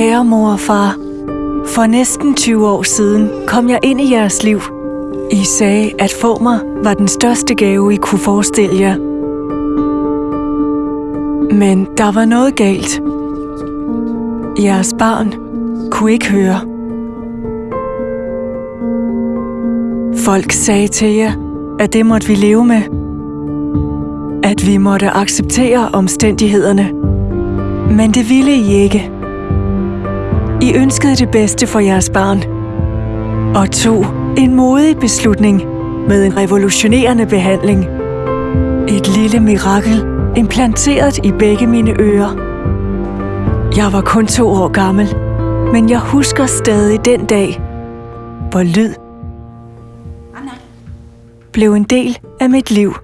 Kære mor og far, for næsten 20 år siden kom jeg ind i jeres liv. I sagde, at få mig var den største gave, I kunne forestille jer. Men der var noget galt. Jeres barn kunne ikke høre. Folk sagde til jer, at det måtte vi leve med. At vi måtte acceptere omstændighederne. Men det ville I ikke. I ønskede det bedste for jeres barn. Og tog en modig beslutning med en revolutionerende behandling. Et lille mirakel implanteret i begge mine ører. Jeg var kun to år gammel, men jeg husker stadig den dag, hvor lyd blev en del af mit liv.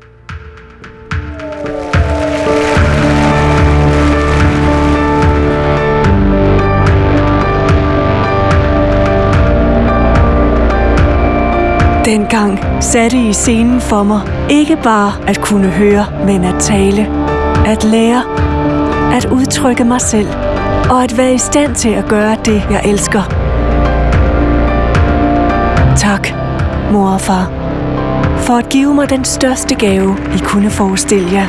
Dengang satte I scenen for mig. Ikke bare at kunne høre, men at tale, at lære, at udtrykke mig selv. Og at være i stand til at gøre det, jeg elsker. Tak, mor og far, for at give mig den største gave, I kunne forestille jer.